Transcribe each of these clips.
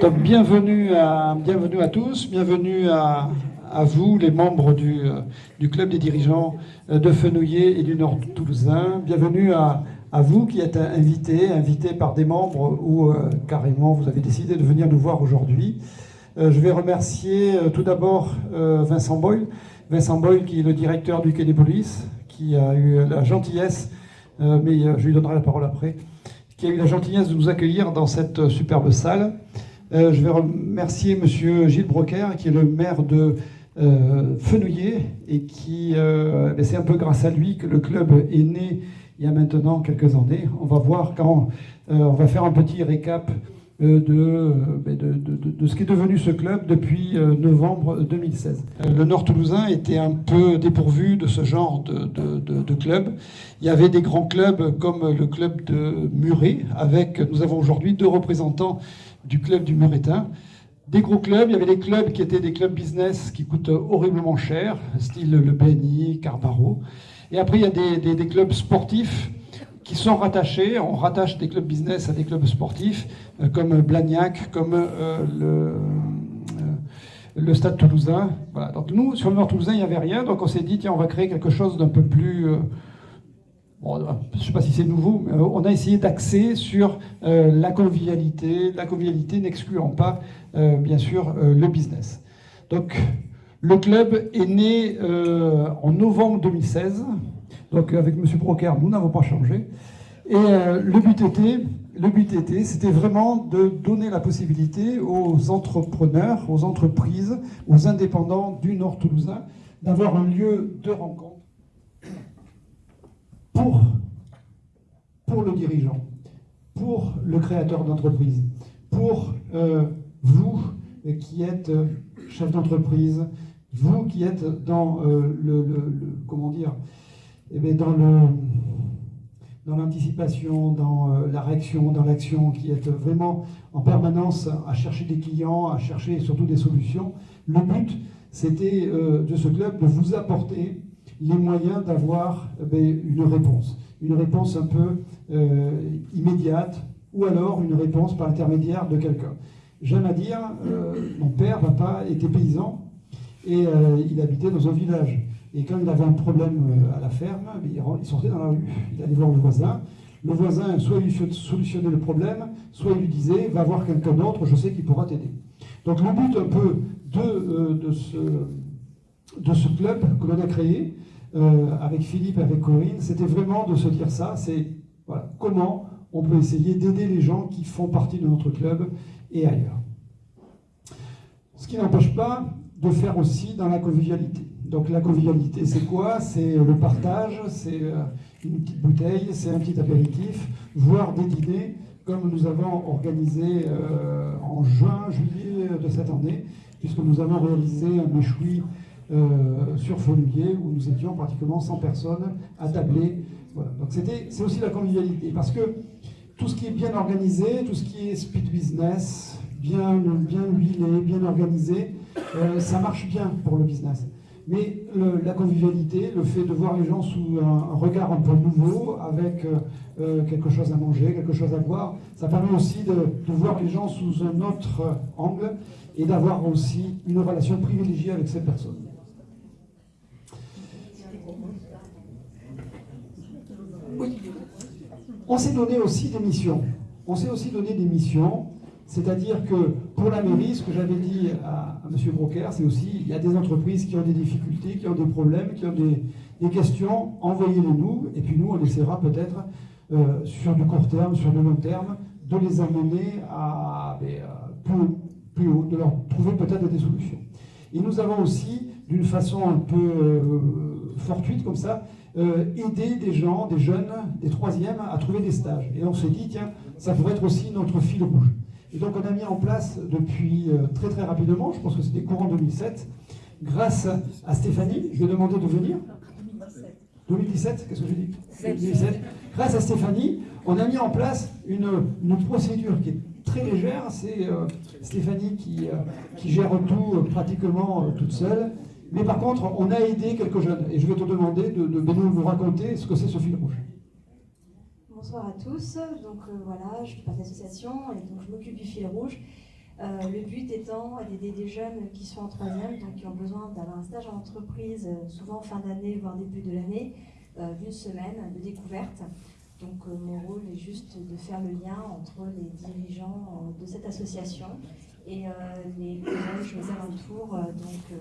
Bienvenue à, bienvenue à tous, bienvenue à, vous, les membres du, euh, club des dirigeants euh, de Fenouillet et du Nord Toulousain. Bienvenue à, vous qui êtes invités, invités par des membres ou euh, carrément vous avez décidé de venir nous voir aujourd'hui. je vais remercier tout d'abord Vincent Boyle, Vincent Boyle qui est le directeur du Quai des qui a eu la gentillesse, mais je lui donnerai la parole après, qui a eu la gentillesse de nous accueillir dans cette superbe salle. Euh, je vais remercier Monsieur Gilles Broquer, qui est le maire de euh, Fenouillet, et qui, euh, ben, c'est un peu grâce à lui que le club est né il y a maintenant quelques années. On va voir quand on va faire un petit récap ben, de, ce qui est devenu ce club depuis novembre 2016. Le Nord Toulousain était un peu dépourvu de ce genre de, club. Il y avait des grands clubs comme le club de Muret, avec, nous avons aujourd'hui deux représentants du club du Muretin. Des gros clubs, il y avait des clubs qui étaient des clubs business qui coûtent horriblement cher, style le BNI, Carbaro. Et après, il y a des, des, clubs sportifs qui sont rattachés. On rattache des clubs business à des clubs sportifs, euh, comme Blagnac, comme euh, le, euh, le, Stade Toulousain. Voilà. Donc nous, sur le Nord Toulousain, il n'y avait rien. Donc on s'est dit, tiens, on va créer quelque chose d'un peu plus je ne sais pas si c'est nouveau, mais on a essayé d'axer sur euh, la convivialité, la convivialité n'excluant pas, euh, bien sûr, euh, le business. Donc, le club est né en novembre 2016. Donc, avec M. Broker, nous n'avons pas changé. Et le but était, le but était, c'était vraiment de donner la possibilité aux entrepreneurs, aux entreprises, aux indépendants du Nord toulousain d'avoir un lieu de rencontre pour, le dirigeant, pour le créateur d'entreprise, pour euh, vous qui êtes euh, chef d'entreprise, vous qui êtes dans euh, le, comment dire, eh dans l'anticipation, dans la réaction, dans l'action, qui êtes vraiment en permanence à chercher des clients, à chercher surtout des solutions. Le but, c'était de ce club de vous apporter les moyens d'avoir eh ben, une réponse. Une réponse un peu euh, immédiate, ou alors une réponse par l'intermédiaire de quelqu'un. J'aime à dire, euh, mon père, papa, était paysan, et euh, il habitait dans un village. Et quand il avait un problème à la ferme, il sortait dans la rue, il allait voir le voisin. Le voisin, soit lui solutionnait le problème, soit il lui disait, va voir quelqu'un d'autre, je sais qu'il pourra t'aider. Donc le but un peu de, de, ce, de ce club que l'on a créé, euh, avec Philippe, avec Corinne, c'était vraiment de se dire ça, c'est comment on peut essayer d'aider les gens qui font partie de notre club et ailleurs. Ce qui n'empêche pas de faire aussi dans la convivialité. Donc la convivialité, c'est quoi? C'est le partage, c'est euh, une petite bouteille, c'est un petit apéritif, voire des dîners, comme nous avons organisé euh, en juin, juillet de cette année, puisque nous avons réalisé un méchoui euh, sur Folulier, où nous étions pratiquement 100 personnes à tabler. Voilà. Donc c'est aussi la convivialité, parce que tout ce qui est bien organisé, tout ce qui est speed business, bien, bien huilé, bien organisé, euh, ça marche bien pour le business. Mais la convivialité, le fait de voir les gens sous un, regard un peu nouveau, avec euh, quelque chose à manger, quelque chose à boire, ça permet aussi de voir les gens sous un autre angle et d'avoir aussi une relation privilégiée avec ces personnes. On s'est donné aussi des missions. On s'est aussi donné des missions, c'est-à-dire que pour la mairie, ce que j'avais dit à, M. Broker, c'est aussi, il y a des entreprises qui ont des difficultés, qui ont des problèmes, qui ont des, questions, envoyez-les nous, et puis nous, on essaiera peut-être, euh, sur du court terme, sur du long terme, de les amener à, ben, euh, plus, haut, de leur trouver peut-être des solutions. Et nous avons aussi, d'une façon un peu euh, fortuite comme ça, euh, aider des gens, des jeunes, des troisièmes à trouver des stages. Et on s'est dit, tiens, ça pourrait être aussi notre fil rouge. Et donc on a mis en place depuis euh, très très rapidement, je pense que c'était courant 2007, grâce à Stéphanie, je lui ai demandé de venir. 2017, qu'est-ce que j'ai dit 2017. Grâce à Stéphanie, on a mis en place une, procédure qui est très légère. C'est euh, Stéphanie qui, gère tout pratiquement toute seule. Mais par contre, on a aidé quelques jeunes. Et je vais te demander de, de, nous raconter ce que c'est ce fil rouge. Bonsoir à tous. Donc euh, voilà, je fais partie de l'association et donc je m'occupe du fil rouge. le but étant d'aider des jeunes qui sont en troisième, donc qui ont besoin d'avoir un stage en entreprise, souvent fin d'année, voire début de l'année, d'une semaine de découverte. Donc mon rôle est juste de faire le lien entre les dirigeants de cette association et les collèges aux alentours, donc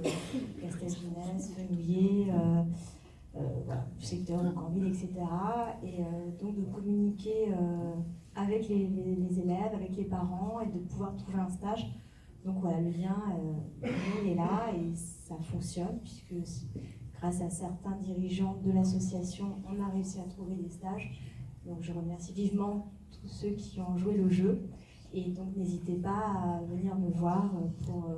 Castelginès, Fenouillet, euh, du secteur de etc. Et euh, donc de communiquer euh, avec les, élèves, avec les parents et de pouvoir trouver un stage. Donc voilà, le lien est là et ça fonctionne puisque grâce à certains dirigeants de l'association, on a réussi à trouver des stages. Donc je remercie vivement tous ceux qui ont joué le jeu. Et donc n'hésitez pas à venir me voir pour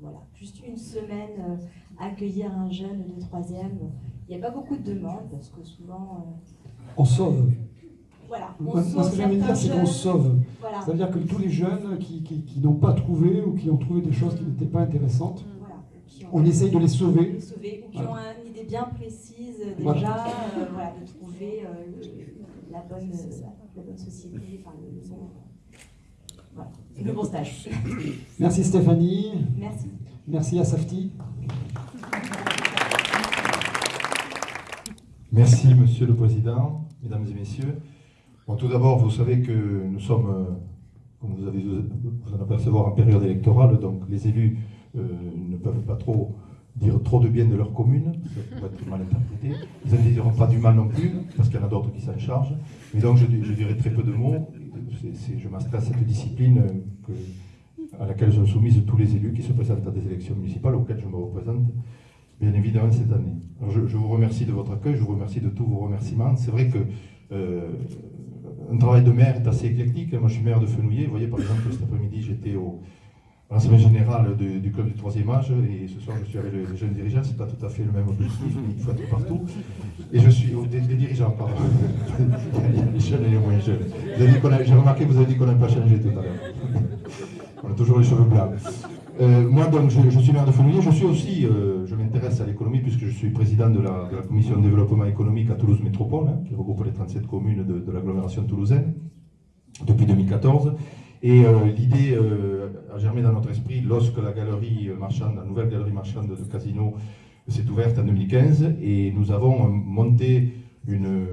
voilà, juste une semaine accueillir un jeune de troisième il n'y a pas beaucoup de demandes parce que souvent. Euh, on sauve. Voilà. On Moi, ce que j'aime dire, c'est qu'on sauve. C'est-à-dire que tous les jeunes qui, qui, n'ont pas trouvé ou qui ont trouvé des choses qui n'étaient pas intéressantes, on essaye de les sauver. Les sauver ou qui ont une idée bien précise déjà euh, voilà. de trouver euh, la, bonne, la bonne société, enfin, le, bon. Le bon stage. Merci Stéphanie. Merci. Merci à Safti. Merci, Monsieur le Président, Mesdames et Messieurs. Bon, tout d'abord, vous savez que nous sommes, euh, comme vous avez vous en apercevoir, en période électorale, donc les élus euh, ne peuvent pas trop dire trop de bien de leur commune, ça peut être mal interprété. Ils ne diront pas du mal non plus, parce qu'il y en a d'autres qui s'en chargent. Mais donc, je, dirai très peu de mots. Je m'inscris à cette discipline à laquelle sont soumises tous les élus qui se présentent à des élections municipales, auxquelles je me représente bien évidemment cette année. je, vous remercie de votre accueil, je vous remercie de tous vos remerciements. C'est vrai que euh, un travail de maire est assez éclectique. Moi, je suis maire de Fenouillet. Vous voyez, par exemple, cet après-midi, j'étais au l'Assemblée générale du, club du troisième âge et ce soir, je suis avec les jeunes dirigeants. C'est pas tout à fait le même objectif, il faut être partout. Et je suis des, dirigeants, pardon. il y a les jeunes et les moins jeunes. J'ai remarqué que vous avez dit qu'on n'a pas changé tout à l'heure. On a toujours les cheveux blancs. Euh, moi, donc, je, suis maire de Fenouillet. Je suis aussi, euh, je m'intéresse à l'économie puisque je suis président de la, commission de développement économique à Toulouse Métropole, hein, qui regroupe les 37 communes de, l'agglomération toulousaine depuis 2014. Et euh, l'idée a germé dans notre esprit lorsque la galerie marchande, la nouvelle galerie marchande de Casino s'est ouverte en 2015 et nous avons monté une,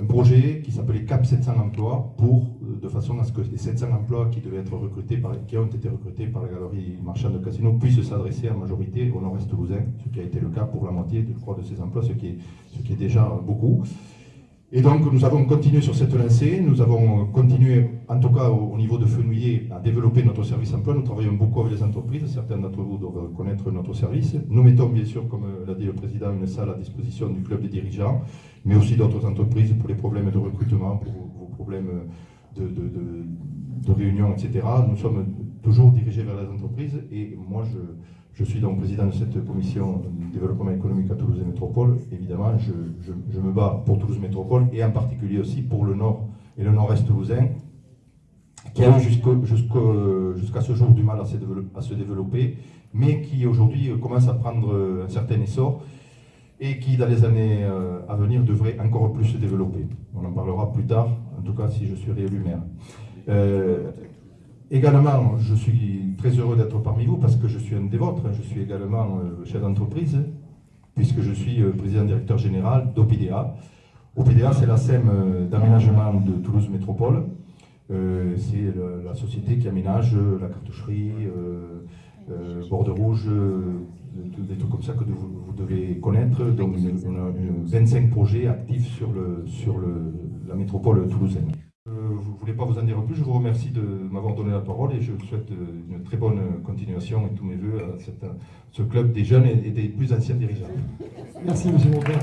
un projet qui s'appelait CAP 700 emplois pour, euh, de façon à ce que les 700 emplois qui, devaient être recrutés par, qui ont été recrutés par la galerie marchande de Casino puissent s'adresser en majorité au nord-est toulousain, ce qui a été le cas pour la moitié, je crois, de ces emplois, ce qui est déjà beaucoup. Et donc nous avons continué sur cette lancée, nous avons continué, en tout cas au, niveau de Fenouillet, à développer notre service emploi. Nous travaillons beaucoup avec les entreprises, certains d'entre vous doivent connaître notre service. Nous mettons bien sûr, comme l'a dit le président, une salle à disposition du club des dirigeants, mais aussi d'autres entreprises pour les problèmes de recrutement, pour vos problèmes de, de, réunion, etc. Nous sommes toujours dirigés vers les entreprises et moi je je suis donc président de cette commission de développement économique à Toulouse et Métropole. Évidemment, je, me bats pour Toulouse Métropole et en particulier aussi pour le nord et le nord-est toulousain, qui a eu jusqu'à ce jour du mal à se, développer, mais qui aujourd'hui commence à prendre un certain essor et qui, dans les années euh, à venir, devrait encore plus se développer. On en parlera plus tard, en tout cas si je suis réélu maire. Euh, Également, je suis très heureux d'être parmi vous parce que je suis un des vôtres. Je suis également euh, chef d'entreprise puisque je suis euh, président directeur général d'OPDA. OPDA, c'est la SEM euh, d'aménagement de Toulouse Métropole. c'est la société qui aménage la cartoucherie, borde rouge, des trucs comme ça que vous, devez connaître. Donc, on a 25 projets actifs sur, la métropole toulousaine. Je ne voulais pas vous en dire plus, je vous remercie de m'avoir donné la parole et je vous souhaite une très bonne continuation et tous mes voeux à ce club des jeunes et des plus anciens dirigeants. Merci, M. Robert.